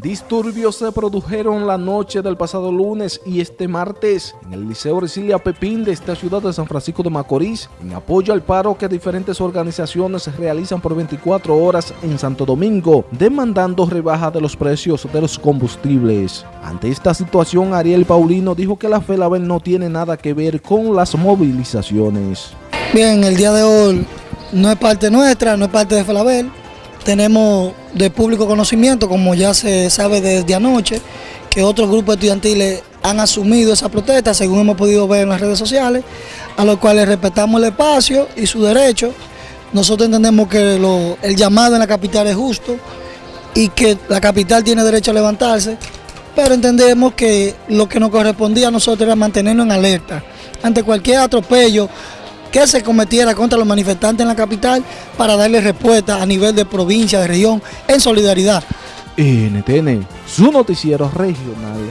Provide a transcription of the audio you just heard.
Disturbios se produjeron la noche del pasado lunes y este martes en el Liceo Resilia Pepín de esta ciudad de San Francisco de Macorís en apoyo al paro que diferentes organizaciones realizan por 24 horas en Santo Domingo demandando rebaja de los precios de los combustibles. Ante esta situación Ariel Paulino dijo que la FELABEL no tiene nada que ver con las movilizaciones. Bien, el día de hoy no es parte nuestra, no es parte de FELABEL tenemos de público conocimiento, como ya se sabe desde anoche, que otros grupos estudiantiles han asumido esa protesta, según hemos podido ver en las redes sociales, a los cuales respetamos el espacio y su derecho. Nosotros entendemos que el llamado en la capital es justo y que la capital tiene derecho a levantarse, pero entendemos que lo que nos correspondía a nosotros era mantenernos en alerta ante cualquier atropello que se cometiera contra los manifestantes en la capital para darle respuesta a nivel de provincia, de región, en solidaridad. NTN, su noticiero regional.